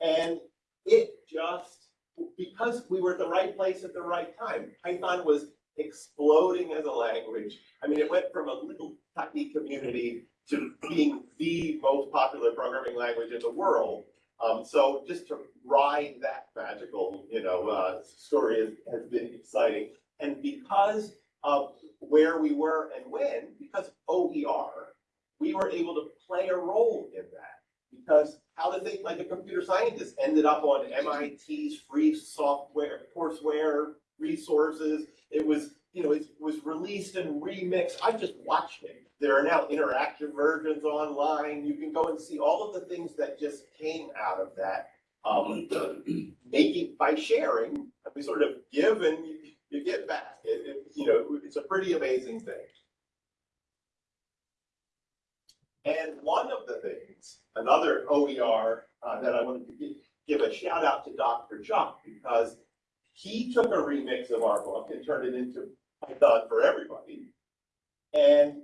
S3: and it just because we were at the right place at the right time. Python was exploding as a language. I mean, it went from a little tiny community to being the most popular programming language in the world. Um, so just to ride that magical, you know, uh, story has, has been exciting. And because of where we were and when, because OER, we were able to play a role in that. Because how to think like a computer scientist ended up on MIT's free software, courseware resources. It was, you know, it was released and remixed. I just watched it. There are now interactive versions online. You can go and see all of the things that just came out of that. Um, making by sharing, we sort of give and you, you get back. It, it, you know, it's a pretty amazing thing. And one of the things, another OER uh, that I wanted to get, give a shout out to Dr. Chuck because he took a remix of our book and turned it into Python for everybody. And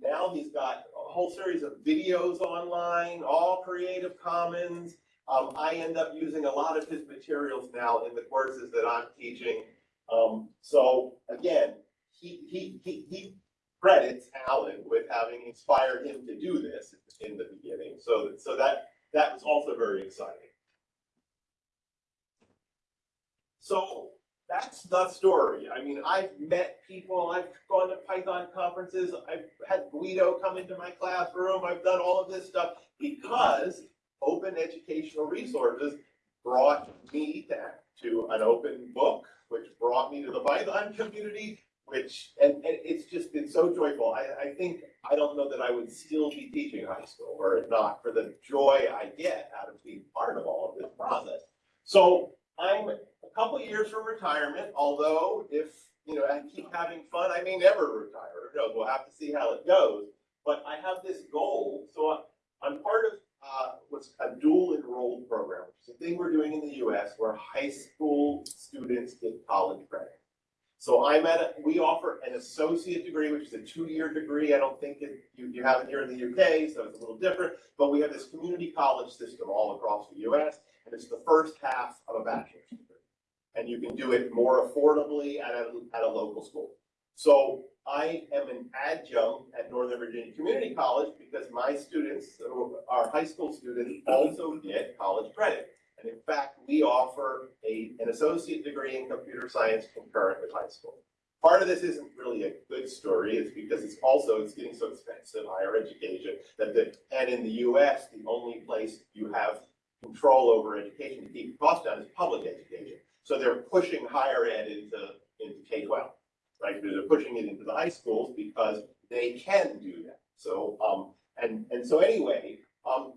S3: now he's got a whole series of videos online, all Creative Commons. Um, I end up using a lot of his materials now in the courses that I'm teaching. Um, so again, he, he, he, he credits Allen with having inspired him to do this in the beginning. So, so that, that was also very exciting. So that's the story. I mean, I've met people, I've gone to Python conferences, I've had Guido come into my classroom, I've done all of this stuff because open educational resources brought me to, to an open book, which brought me to the Python community, which, and, and it's just been so joyful. I, I think, I don't know that I would still be teaching high school were it not for the joy I get out of being part of all of this process. So I'm couple years from retirement, although if, you know, I keep having fun, I may never retire. Who knows? We'll have to see how it goes. But I have this goal, so I'm part of, uh, what's a dual enrolled program, which is a thing we're doing in the US where high school students get college credit. So I'm at, a we offer an associate degree, which is a two-year degree. I don't think it, you, you have it here in the UK, so it's a little different. But we have this community college system all across the US, and it's the first half of a bachelor's degree. And you can do it more affordably at a, at a local school. So I am an adjunct at Northern Virginia Community College because my students, our high school students, also get college credit. And in fact, we offer a, an associate degree in computer science concurrent with high school. Part of this isn't really a good story, it's because it's also, it's getting so expensive, higher education, that the, and in the US, the only place you have control over education to keep costs down is public education. So they're pushing higher ed into, into K twelve, right? They're pushing it into the high schools because they can do that. So, um, and, and so anyway, um,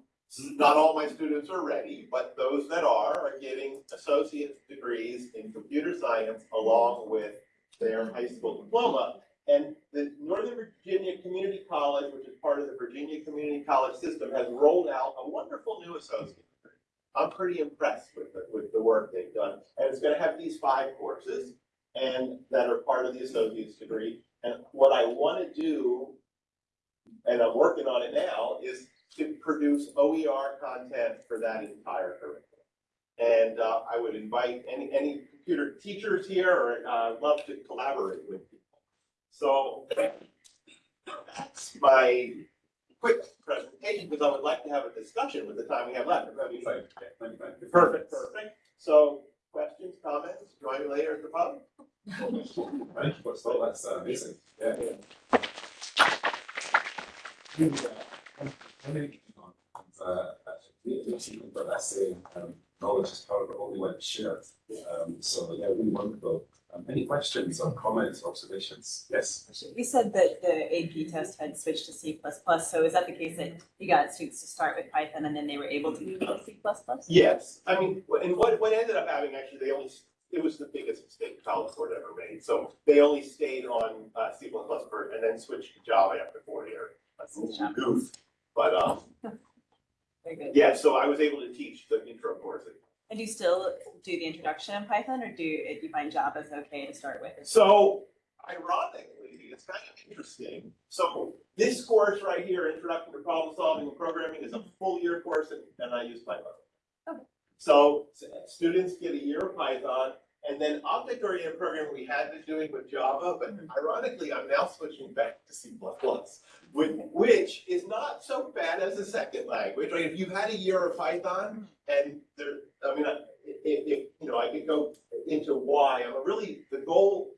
S3: not all my students are ready, but those that are, are getting associate degrees in computer science along with their high school diploma. And the Northern Virginia Community College, which is part of the Virginia Community College system, has rolled out a wonderful new associate. I'm pretty impressed with the, with the work they've done. And it's gonna have these five courses and that are part of the associate's degree. And what I wanna do, and I'm working on it now, is to produce OER content for that entire curriculum. And uh, I would invite any, any computer teachers here, or uh, love to collaborate with people. So that's my quick presentation, because I would like to have a discussion with the time we have left.
S1: You.
S3: Perfect, perfect. So questions, comments, join me later at the pub?
S1: Thank you, so that's uh, amazing, yeah, yeah. How many people on, uh, but um, knowledge is power, but only when shared. Um, so, yeah, really wonderful. Um, any questions or comments, observations? Yes?
S7: You said that the AP test had switched to C++, so is that the case that you got students to start with Python and then they were able to move to C++?
S3: Yes, I mean, and what, what ended up having, actually, they only, it was the biggest mistake College Board ever made. So they only stayed on, uh, C++ for, and then switched to Java after four years. That's a goof. But, um,
S7: Very good.
S3: yeah, so I was able to teach the intro course.
S7: And do you still do the introduction in Python or do you, do you find Java's okay to start with?
S3: So ironically, it's kind of interesting. So this course right here, Introduction to Problem Solving and Programming, is a full year course and, and I use Python.
S7: Okay.
S3: So students get a year of Python and then object-oriented programming we had been doing with Java, but mm-hmm. ironically, I'm now switching back to C++. Which, which is not so bad as a second language, right? If you've had a year of Python mm-hmm. And there, I mean, I- if, if, you know, I could go into why, I'm really, the goal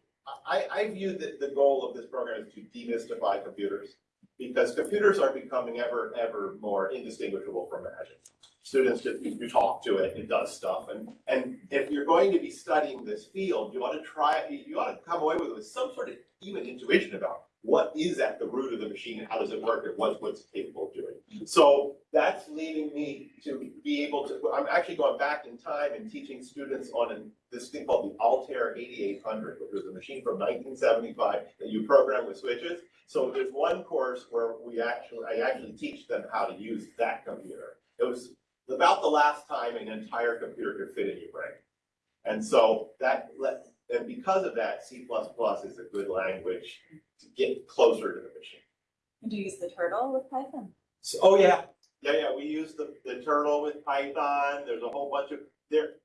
S3: I, I view that the goal of this program is to demystify computers. Because computers are becoming ever, ever more indistinguishable from magic. Students just, you you talk to it, it does stuff, and, and if you're going to be studying this field, you ought to try, you ought to come away with, with some sort of even intuition about what is at the root of the machine, how does it work, and what's, what's capable of doing. Mm-hmm. So that's leading me to be able to, I'm actually going back in time and teaching students on an this thing called the Altair eighty-eight hundred, which was a machine from nineteen seventy-five that you program with switches. So there's one course where we actually, I actually teach them how to use that computer. It was, about the last time an entire computer could fit in your brain. And so that, let and because of that, C is a good language to get closer to the machine.
S7: Do you use the turtle with Python?
S3: So, oh, yeah. Yeah, yeah, we use the, the turtle with Python, there's a whole bunch of, they're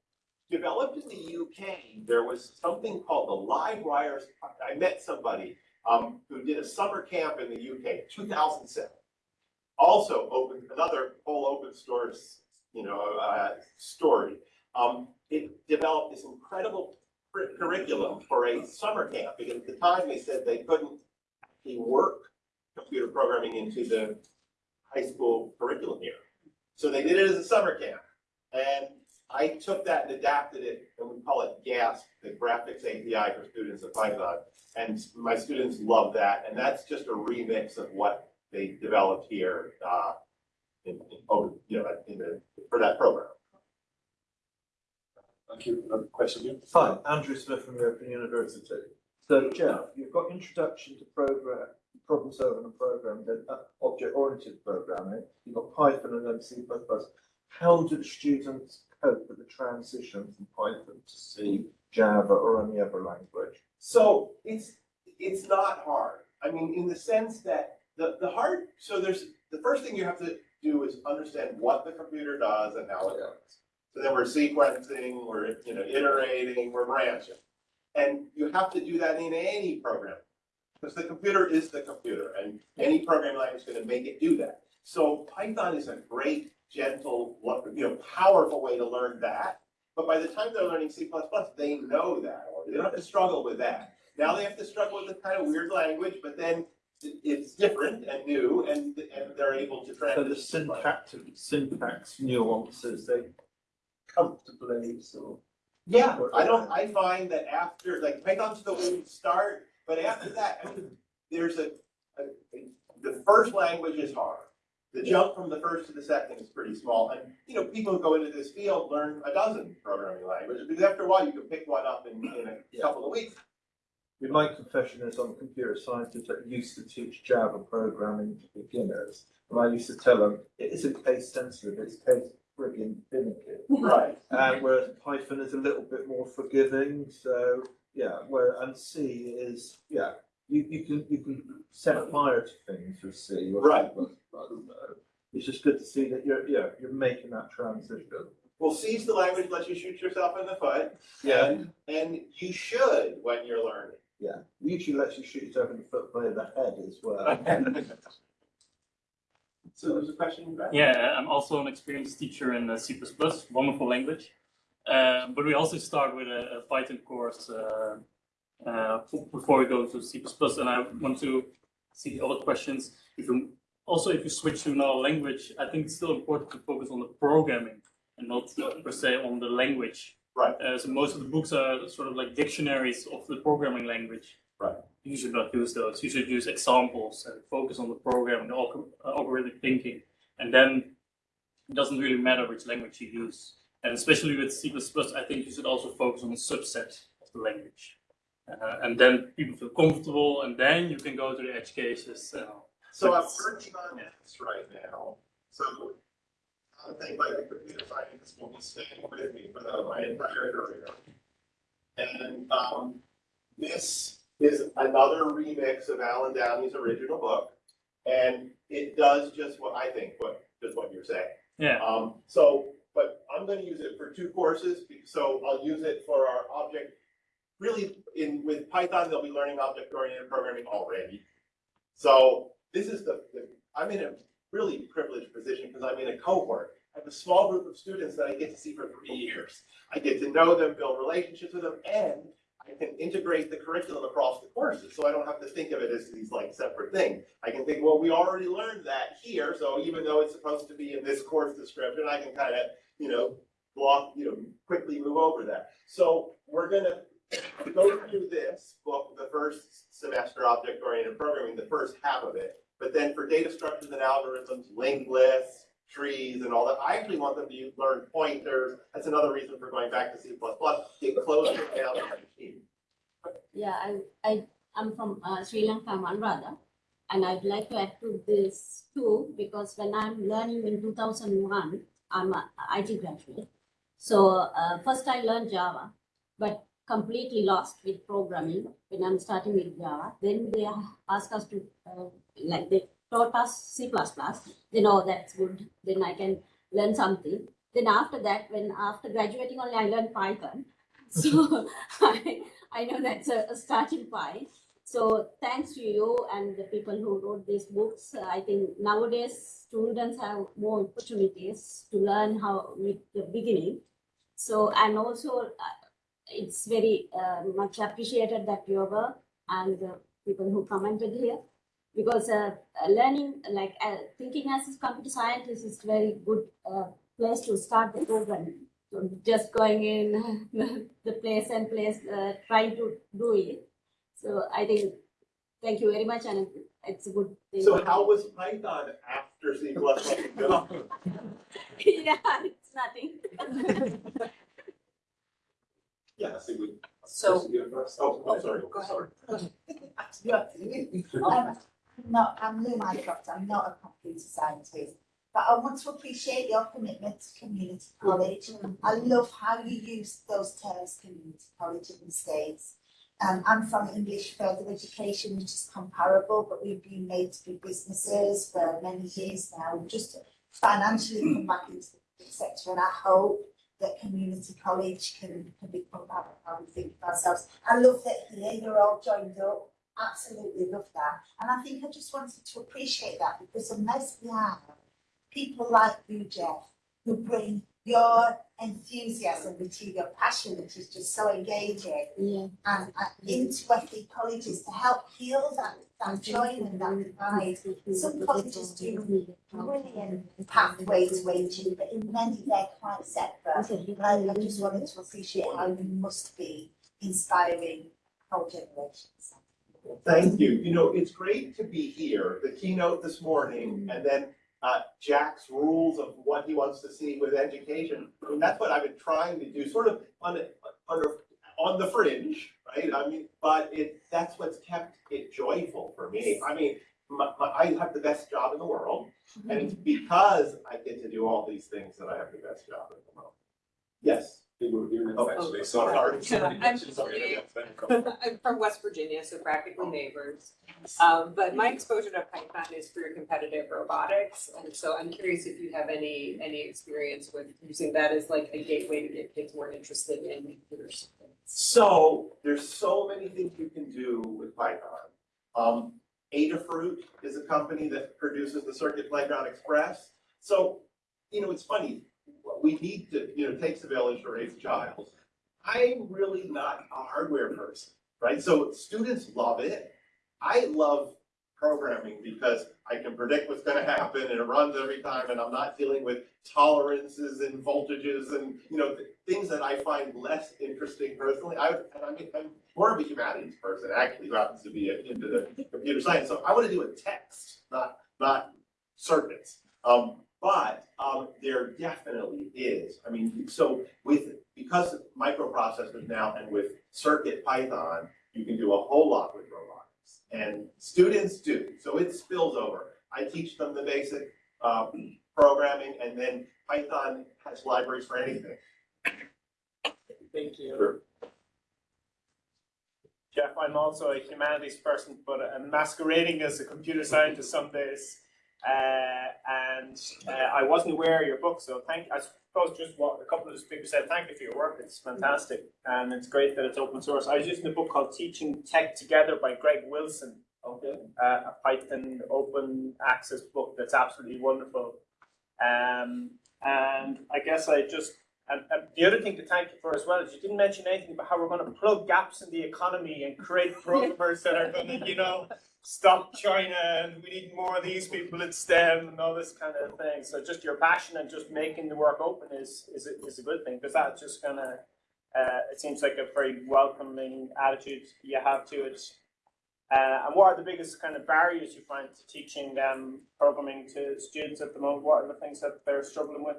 S3: developed in the UK, there was something called the Livewire, I met somebody, um, who did a summer camp in the UK, two thousand seven. Also open, another whole open source, you know, uh, story. Um, it developed this incredible curriculum for a summer camp, because at the time they said they couldn't work computer programming into the high school curriculum here. So they did it as a summer camp. And I took that and adapted it, and we call it GASP, the Graphics API for Students of Python. And my students love that, and that's just a remix of what they developed here, uh, in, in, oh, you know, in the, for that program.
S1: Thank you. Another question here?
S8: Hi, Andrew Smith from European University. So Jeff, you've got introduction to program, problem solving and programming, then object-oriented programming. Eh? You've got Python and then C++. How do the students cope with the transition from Python to C, Java, or any other language?
S3: So it's, it's not hard. I mean, in the sense that the, the hard, so there's, the first thing you have to do is understand what the computer does and how it works. So then we're sequencing, we're, you know, iterating, we're branching. And you have to do that in any program. Because the computer is the computer and any programming language is gonna make it do that. So Python is a great, gentle, you know, powerful way to learn that. But by the time they're learning C++, they know that, or they don't have to struggle with that. Now they have to struggle with this kind of weird language, but then it's different and new and, and they're able to
S8: translate.
S3: So
S8: the syntax, syntax nuances, they comfortably so.
S3: Yeah, I don't, I find that after, like Python's the way to start, but after that, I mean, there's a, a, the first language is hard. The jump from the first to the second is pretty small, and, you know, people who go into this field learn a dozen programming languages, because after a while, you can pick one up in, in a couple of weeks.
S8: Yeah, My confession is I'm a computer scientist that used to teach Java programming to beginners. And I used to tell them, it isn't case sensitive, it's case friggin' finicky.
S3: Right.
S8: And whereas Python is a little bit more forgiving, so, yeah, where, and C is, yeah, you, you can, you can set fire to things with C.
S3: Right.
S8: C++, It's just good to see that you're, yeah, you're making that transition.
S3: Well, C's the language that lets you shoot yourself in the foot,
S8: Yeah,
S3: and, and you should when you're learning.
S8: yeah, usually lets you shoot yourself in the foot by the head as well.
S3: So there's a question back?
S9: Yeah, I'm also an experienced teacher in uh, C++, wonderful language. Uh, but we also start with a, a Python course uh, uh, before we go to C++. And I want to see the other questions. If you, also, if you switch to another language, I think it's still important to focus on the programming and not per se on the language.
S3: Right.
S9: Uh, so most of the books are sort of like dictionaries of the programming language.
S3: Right.
S9: You should not use those. You should use examples and focus on the program, the uh, algorithmic thinking, and then it doesn't really matter which language you use. And especially with C++, I think you should also focus on a subset of the language. Uh, and then people feel comfortable, and then you can go to the edge cases.
S3: So I'm working on this right now, so I think like the computer science will be staying with me for my entire career. And, um, this is another remix of Allen Downey's original book. And it does just what I think, what, just what you're saying.
S9: yeah,
S3: Um, so, but I'm gonna use it for two courses, so I'll use it for our object. Really, in, with Python, they'll be learning object-oriented programming already. So this is the, the- I'm in a really privileged position because I'm in a cohort. I have a small group of students that I get to see for three years. I get to know them, build relationships with them, and I can integrate the curriculum across the courses, so I don't have to think of it as these like separate things. I can think, well, we already learned that here, so even though it's supposed to be in this course description, I can kind of, you know, block, you know, quickly move over that. So we're gonna go through this book, the first semester object-oriented programming, the first half of it. But then for data structures and algorithms, linked lists, trees and all that, I actually want them to learn pointers. That's another reason for going back to C++, get closer down.
S10: Yeah, I, I, I'm from uh, Sri Lanka, Manrada, and I'd like to add to this too, because when I'm learning in two thousand one, I'm a IT graduate. So uh, first I learned Java, but completely lost with programming when I'm starting with Java. Then they ask us to, uh, like they taught us C++. Then oh, that's good. Then I can learn something. Then after that, when after graduating only, I learned Python. So I, I know that's a, a starting point. So thanks to you and the people who wrote these books, I think nowadays students have more opportunities to learn how with the beginning. So and also uh, it's very uh, much appreciated that your work and the people who commented here because uh, uh, learning like uh, thinking as a computer scientist is very good uh, place to start the program. So just going in the place and place uh, trying to do it. So I think, thank you very much and it's a good thing.
S3: So how was Python after C plus plus?
S10: Yeah, it's nothing.
S1: Yeah, I think we.
S11: So-
S1: Chris, you go first.
S3: Oh, I'm sorry,
S11: Go ahead.
S3: sorry.
S11: Um, No, I'm Lou Mycroft, I'm not a computer scientist, but I want to appreciate your commitment to community college. I love how you use those terms, community college in the States. Um, I'm from English further education, which is comparable, but we've been made to be businesses for many years now, We've just financially come back into the sector, and I hope that community college can, can become how we think of ourselves. I love that here you're all joined up, absolutely love that. And I think I just wanted to appreciate that because unless we have people like you, Jeff, who bring your enthusiasm, is your passion, which is just so engaging,
S10: Yeah.
S11: and, and into FE colleges to help heal that, that joy and that divide. Some colleges do brilliant pathway to aging, but in many they're quite separate. And I, I just wanted to appreciate how you must be inspiring whole generations.
S3: Thank you. You know, it's great to be here, the keynote this morning, and then uh, Jack's rules of what he wants to see with education. Mean, that's what I've been trying to do, sort of on, on the fringe, right? I mean, but it, that's what's kept it joyful for me. I mean, my, my, I have the best job in the world, and it's because I get to do all these things that I have the best job in the world. Yes.
S1: We were here next,
S3: Oh,
S1: actually,
S3: sorry.
S1: sorry.
S12: I'm-
S1: Sorry.
S12: I'm from West Virginia, so practically neighbors. Um, but my exposure to Python is through competitive robotics, and so I'm curious if you have any, any experience with using that as like a gateway to get kids more interested in computers.
S3: So there's so many things you can do with Python. Um, Adafruit is a company that produces the Circuit Playground Express. So, you know, it's funny, we need to, you know, takes a village to raise a child. I'm really not a hardware person, right? So students love it. I love programming because I can predict what's gonna happen and it runs every time and I'm not dealing with tolerances and voltages and, you know, th- things that I find less interesting personally. I, and I mean, I'm more of a humanities person actually, who happens to be into the computer science. So I wanna do a text, not, not circuits. Um, but, um, there definitely is. I mean, so with, because of microprocessors now and with Circuit Python, you can do a whole lot with robotics. And students do, so it spills over. I teach them the basic, um, programming and then Python has libraries for anything.
S13: Thank you.
S3: Sure.
S13: Jeff, I'm also a humanities person, but I'm masquerading as a computer scientist some days. Uh, and uh, I wasn't aware of your book, so thank. I suppose just what a couple of the speakers said. Thank you for your work. It's fantastic, and it's great that it's open source. I was using a book called Teaching Tech Together by Greg Wilson.
S3: Okay.
S13: Uh, a Python open access book that's absolutely wonderful. Um, and I guess I just and, and the other thing to thank you for as well is you didn't mention anything about how we're going to plug gaps in the economy and create programmers that are going to, you know, stop China and we need more of these people at STEM and all this kind of thing. So just your passion and just making the work open is is a, is a good thing because that's just gonna. Uh, it seems like a very welcoming attitude you have to it. Uh, and what are the biggest kind of barriers you find to teaching um, programming to students at the moment? What are the things that they're struggling with?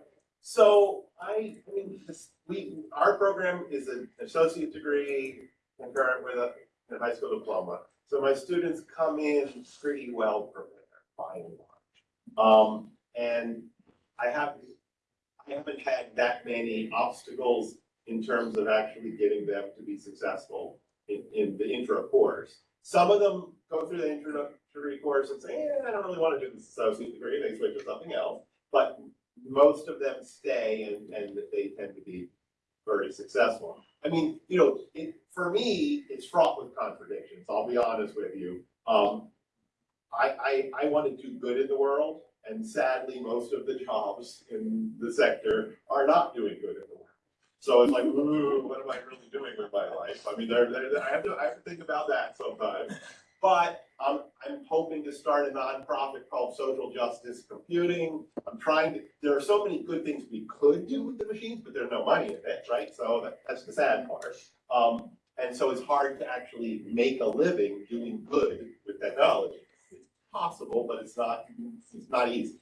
S3: So I, I mean, this, we, our program is an associate degree concurrent with a, a high school diploma. So my students come in pretty well prepared by and large. Um, and I have, I haven't had that many obstacles in terms of actually getting them to be successful in, in the intro course. Some of them go through the introductory course and say, eh, I don't really want to do this associate degree, they switch to something else. But most of them stay and, and they tend to be very successful. I mean, you know, it, for me, it's fraught with contradictions, I'll be honest with you. Um, I, I, I want to do good in the world, and sadly, most of the jobs in the sector are not doing good in the world. So it's like, ooh, what am I really doing with my life? I mean, there, there, I have to, I have to think about that sometimes. But I'm, I'm hoping to start a nonprofit called Social Justice Computing. I'm trying to, there are so many good things we could do with the machines, but there's no money in it, right? So that, that's the sad part. Um, and so it's hard to actually make a living doing good with technology. It's possible, but it's not, it's not easy.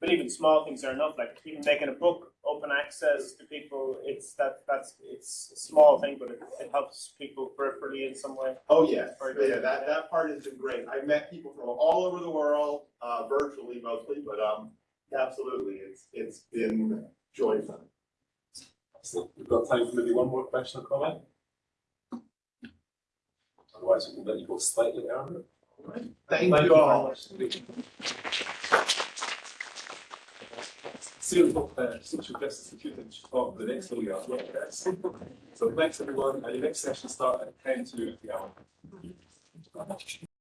S13: But even small things are enough, like even making a book open access to people, it's that, that's, it's a small thing, but it, it helps people peripherally in some way.
S3: Oh, yes,
S13: Very good.
S3: yeah, that, that part has been great. I've met people from all over the world, uh, virtually mostly, but, um, absolutely, it's, it's been joyful.
S1: So we've got time for maybe one more question or comment? Otherwise, we'll let you go slightly earlier.
S3: Thank you all.
S1: Uh, talk the next. So thanks everyone, and your next session starts at ten to the hour.